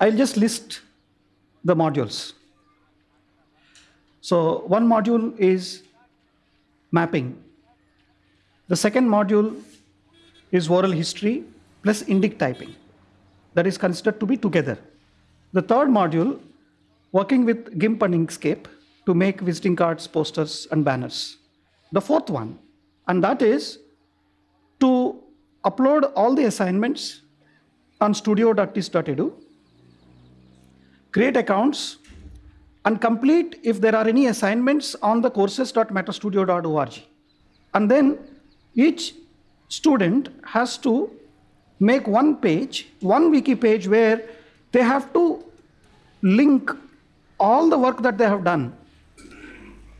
I'll just list the modules. So one module is mapping. The second module is oral history plus indic typing. That is considered to be together. The third module, working with GIMP and Inkscape to make visiting cards, posters, and banners. The fourth one, and that is to upload all the assignments on studio.tiss.edu, create accounts, and complete if there are any assignments on the courses.metastudio.org. And then each student has to make one page, one wiki page where they have to link all the work that they have done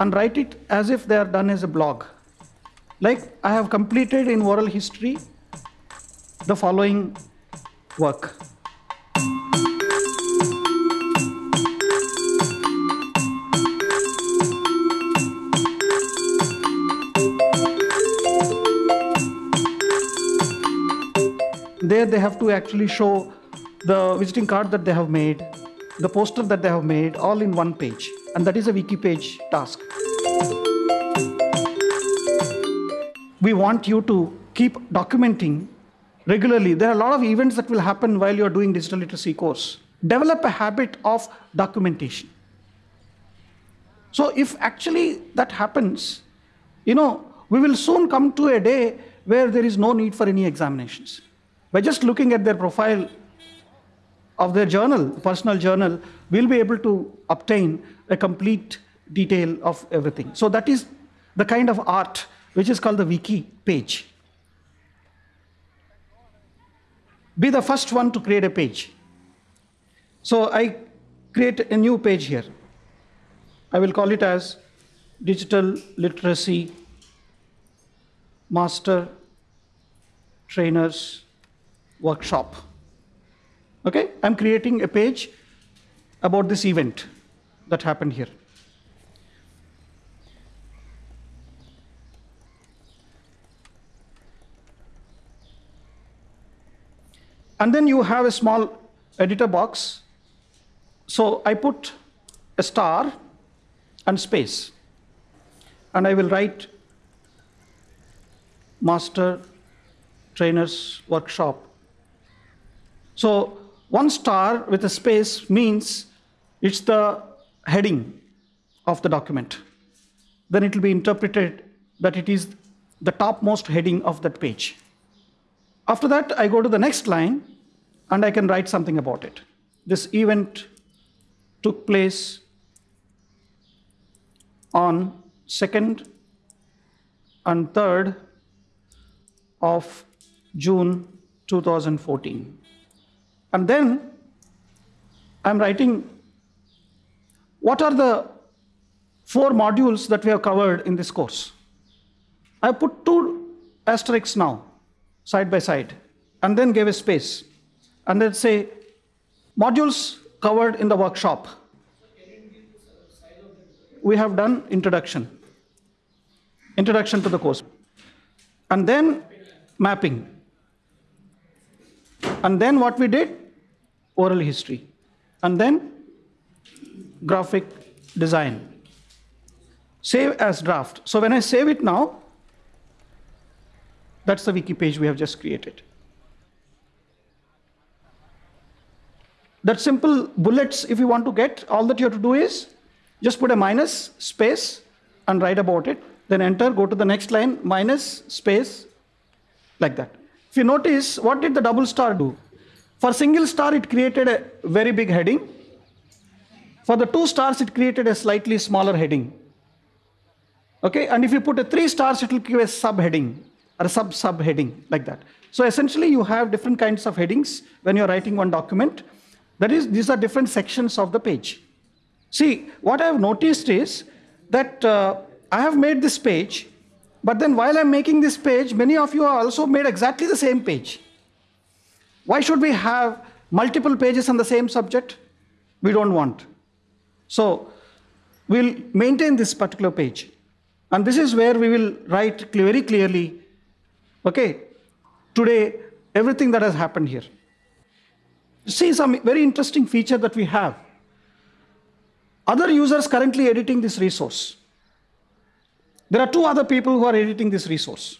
and write it as if they are done as a blog. Like I have completed in oral history the following work. There they have to actually show the visiting card that they have made, the poster that they have made, all in one page. And that is a wiki page task. We want you to keep documenting regularly. There are a lot of events that will happen while you're doing digital literacy course. Develop a habit of documentation. So if actually that happens, you know, we will soon come to a day where there is no need for any examinations. By just looking at their profile of their journal, personal journal, we'll be able to obtain a complete detail of everything. So that is the kind of art which is called the wiki page. Be the first one to create a page. So I create a new page here. I will call it as Digital Literacy Master Trainers Workshop. Okay, I'm creating a page about this event that happened here. And then you have a small editor box. So I put a star and space. And I will write master trainers workshop. So one star with a space means it's the heading of the document. Then it will be interpreted that it is the topmost heading of that page. After that, I go to the next line and I can write something about it. This event took place on 2nd and 3rd of June 2014. And then I'm writing what are the four modules that we have covered in this course. I put two asterisks now, side by side, and then gave a space. And then say, modules covered in the workshop. We have done introduction. Introduction to the course. And then mapping. And then what we did? Oral history. And then graphic design. Save as draft. So when I save it now, that's the wiki page we have just created. That simple bullets, if you want to get, all that you have to do is just put a minus, space, and write about it. Then enter, go to the next line, minus, space, like that. If you notice, what did the double star do? For single star, it created a very big heading. For the two stars, it created a slightly smaller heading. Okay, and if you put a three stars, it will give a subheading or a sub-subheading like that. So essentially, you have different kinds of headings when you're writing one document. That is, these are different sections of the page. See, what I have noticed is that uh, I have made this page, but then while I'm making this page, many of you have also made exactly the same page. Why should we have multiple pages on the same subject? We don't want. So we'll maintain this particular page. And this is where we will write very clearly, okay, today, everything that has happened here. see some very interesting feature that we have. Other users currently editing this resource. There are two other people who are editing this resource.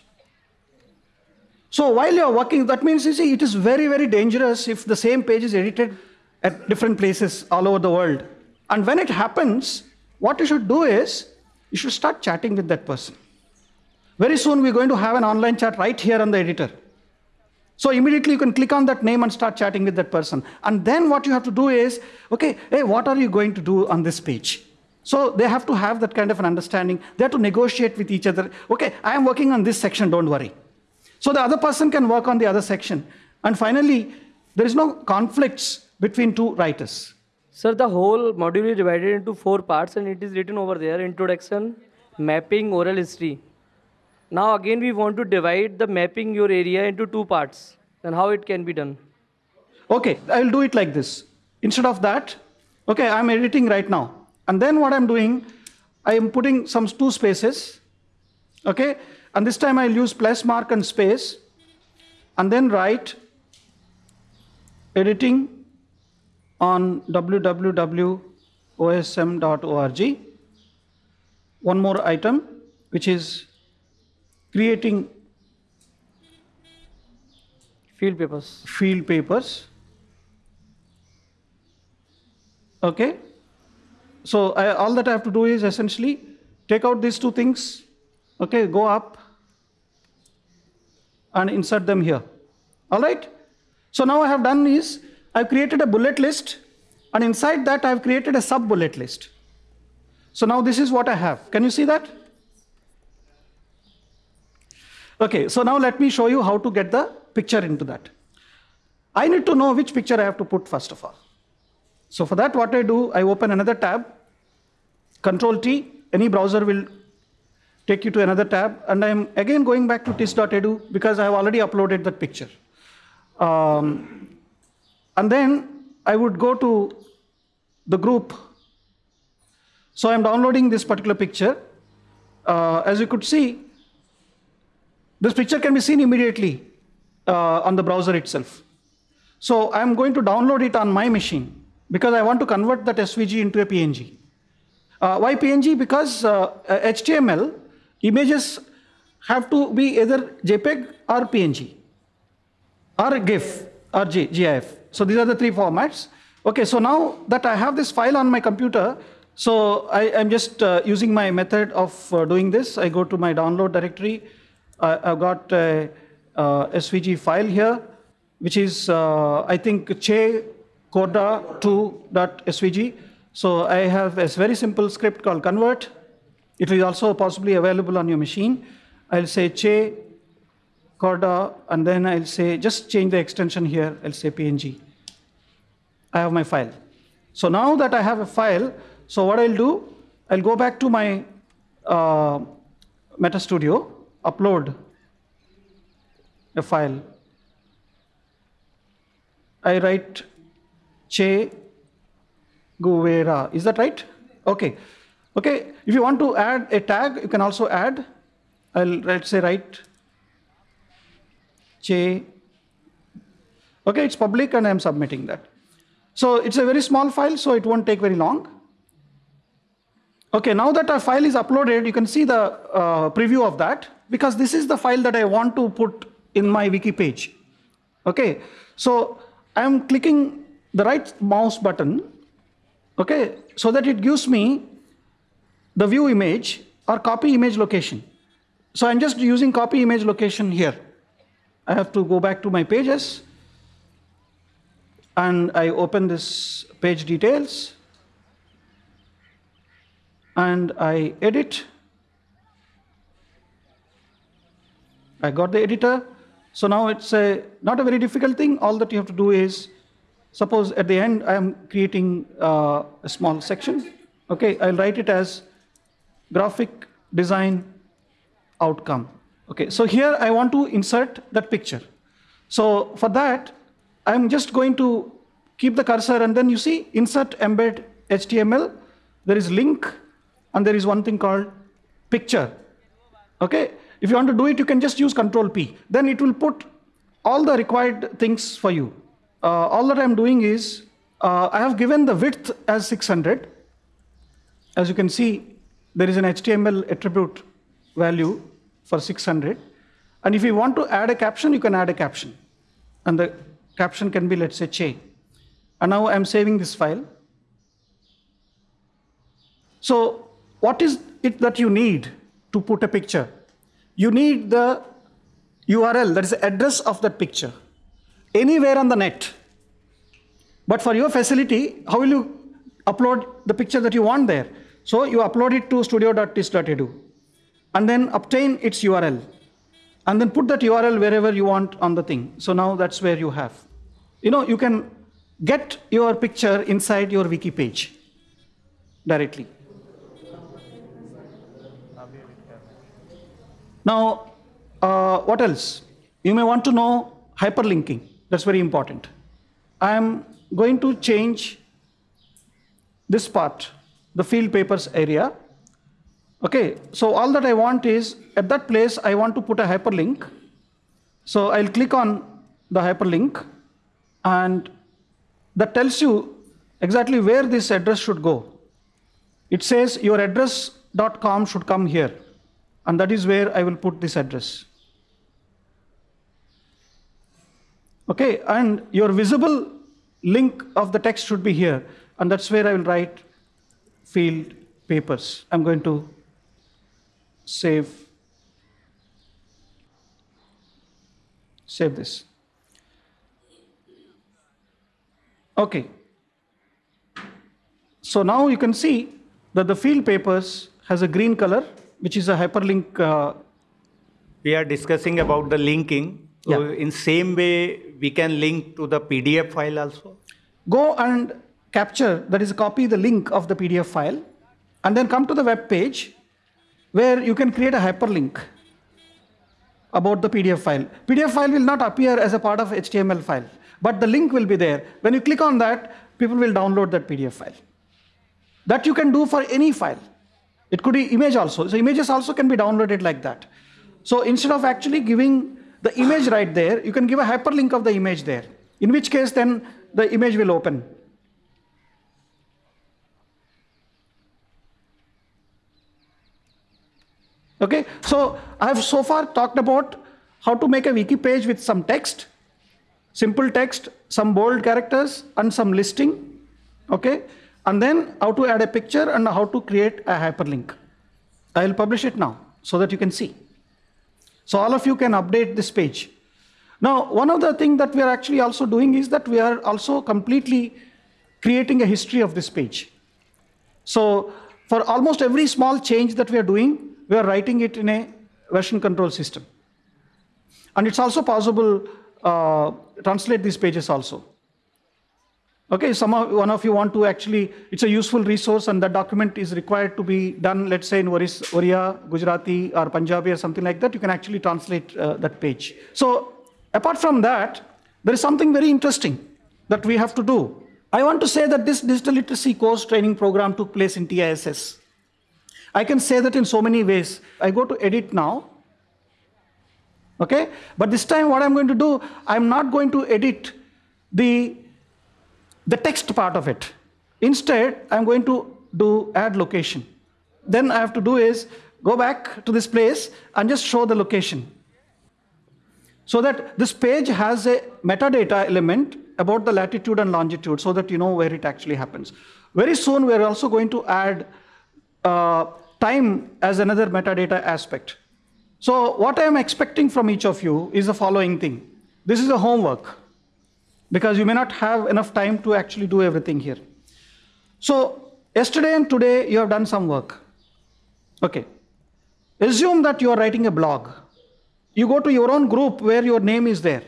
So while you're working, that means you see, it is very, very dangerous if the same page is edited at different places all over the world. And when it happens, what you should do is you should start chatting with that person. Very soon we're going to have an online chat right here on the editor. So immediately you can click on that name and start chatting with that person. And then what you have to do is, okay, hey, what are you going to do on this page? So they have to have that kind of an understanding. They have to negotiate with each other. Okay, I am working on this section, don't worry. So the other person can work on the other section. And finally, there is no conflicts between two writers. Sir, the whole module is divided into four parts and it is written over there introduction, mapping, oral history. Now, again, we want to divide the mapping your area into two parts. Then, how it can be done? Okay, I'll do it like this. Instead of that, okay, I'm editing right now. And then what I'm doing, I am putting some two spaces, okay? And this time I'll use plus mark and space, and then write editing on www.osm.org. One more item, which is creating Field papers. field papers. Okay. So I, all that I have to do is essentially take out these two things. Okay, go up and insert them here. All right. So now I have done is I've created a bullet list and inside that I've created a sub bullet list. So now this is what I have. Can you see that? Okay, so now let me show you how to get the picture into that. I need to know which picture I have to put first of all. So for that, what I do, I open another tab, Control T, any browser will take you to another tab, and I'm again going back to tiss.edu because I have already uploaded that picture. Um, and then I would go to the group. So I'm downloading this particular picture. Uh, as you could see, this picture can be seen immediately uh, on the browser itself. So I'm going to download it on my machine because I want to convert that SVG into a PNG. Uh, why PNG? Because uh, HTML images have to be either JPEG or PNG or GIF or G, GIF. So these are the three formats. Okay, so now that I have this file on my computer, so I, am just uh, using my method of uh, doing this. I go to my download directory. I've got a, SVG file here, which is, uh, I think, che corda2.svg. So I have a very simple script called convert. It is also possibly available on your machine. I'll say che corda, and then I'll say, just change the extension here. I'll say PNG. I have my file. So now that I have a file, so what I'll do, I'll go back to my uh, MetaStudio, upload a file. I write Che Guevara. Is that right? Okay. Okay. If you want to add a tag, you can also add. I'll let's say write Che. Okay, it's public and I'm submitting that. So it's a very small file, so it won't take very long. Okay, now that our file is uploaded, you can see the uh, preview of that because this is the file that I want to put in my wiki page. Okay, so I'm clicking the right mouse button, okay, so that it gives me the view image or copy image location. So I'm just using copy image location here. I have to go back to my pages and I open this page details and I edit. I got the editor. So now it's a, not a very difficult thing. All that you have to do is, suppose at the end I am creating uh, a small section. Okay, I'll write it as graphic design outcome. Okay, so here I want to insert that picture. So for that, I'm just going to keep the cursor and then you see insert embed HTML. There is link and there is one thing called picture. Okay, if you want to do it, you can just use Control P. Then it will put all the required things for you. uh, all that I'm doing is uh, I have given the width as 600. As you can see, there is an HTML attribute value for 600. And if you want to add a caption, you can add a caption. And the caption can be, let's say, Che. And now I'm saving this file. So what is it that you need to put a picture? You need the URL, that is the address of that picture, anywhere on the net. But for your facility, how will you upload the picture that you want there? So you upload it to studio.tiss.edu and then obtain its URL and then put that URL wherever you want on the thing. So now that's where you have. You know, you can get your picture inside your wiki page directly. Now, uh, what else? You may want to know hyperlinking. That's very important. I am going to change this part, the field papers area. Okay, so all that I want is, at that place, I want to put a hyperlink. So I'll click on the hyperlink, and that tells you exactly where this address should go. It says your address.com should come here. And that is where I will put this address. Okay, and your visible link of the text should be here. And that's where I will write field papers. I'm going to save, save this. Okay. So now you can see that the field papers has a green color which is a hyperlink. Uh, we are discussing about the linking. So Yeah. in same way, we can link to the PDF file also. go and capture, that is, copy the link of the PDF file, and then come to the web page where you can create a hyperlink about the PDF file. PDF file will not appear as a part of HTML file, but the link will be there. When you click on that, people will download that PDF file. That you can do for any file. It could be image also. So images also can be downloaded like that. So instead of actually giving the image right there, you can give a hyperlink of the image there. In which case then the image will open. Okay, so I have so far talked about how to make a wiki page with some text, simple text, some bold characters, and some listing. Okay, and then how to add a picture and how to create a hyperlink. I will publish it now so that you can see. So all of you can update this page. Now, one of the things that we are actually also doing is that we are also completely creating a history of this page. So for almost every small change that we are doing, we are writing it in a version control system. And it's also possible uh, translate these pages also. Okay, some of, one of you want to actually, it's a useful resource and the document is required to be done, let's say in Oris, Oriya, Gujarati or Punjabi or something like that, you can actually translate uh, that page. So apart from that, there is something very interesting that we have to do. I want to say that this digital literacy course training program took place in TISS. I can say that in so many ways. I go to edit now. Okay? But this time what I'm going to do, I'm not going to edit the, the text part of it. Instead, I'm going to do add location. Then I have to do is go back to this place and just show the location. So that this page has a metadata element about the latitude and longitude so that you know where it actually happens. Very soon we're also going to add uh, time as another metadata aspect. So what I am expecting from each of you is the following thing. This is a homework because you may not have enough time to actually do everything here. So yesterday and today you have done some work. Okay. Assume that you are writing a blog. You go to your own group where your name is there.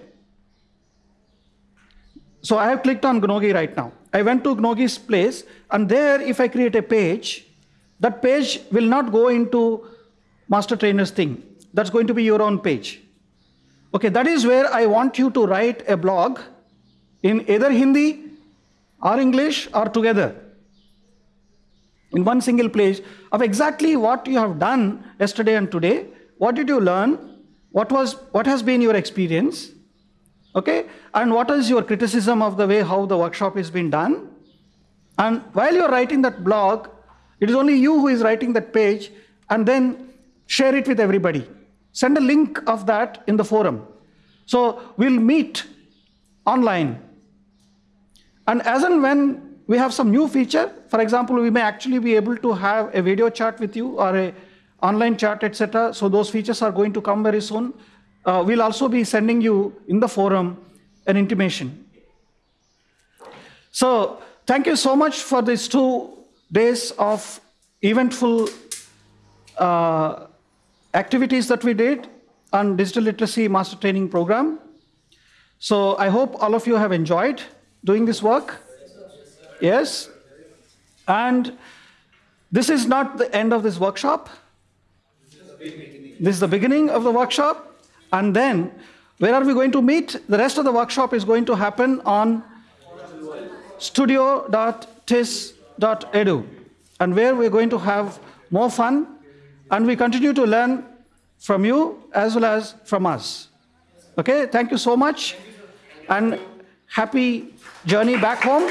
So I have clicked on Gnogi right now. I went to Gnogi's place and there if I create a page, that page will not go into master trainer's thing. That's going to be your own page. Okay, that is where I want you to write a blog in either Hindi or English or together in one single place of exactly what you have done yesterday and today. What did you learn? What was what has been your experience? Okay? And what is your criticism of the way how the workshop is being done? And while you're writing that blog, it is only you who is writing that page, and then share it with everybody. Send a link of that in the forum. So we'll meet online. And as and when we have some new feature, for example, we may actually be able to have a video chat with you or a online chat, etc. So those features are going to come very soon. Uh, we'll also be sending you in the forum an intimation. So thank you so much for these two days of eventful uh, activities that we did on digital literacy master training program. So I hope all of you have enjoyed doing this work. Yes. And this is not the end of this workshop. This is the beginning of the workshop. And then, where are we going to meet? The rest of the workshop studio.tiss.edu, and where we're going to have more fun, and we continue to learn from you as well as from us. Okay, thank you so much, and happy journey back home.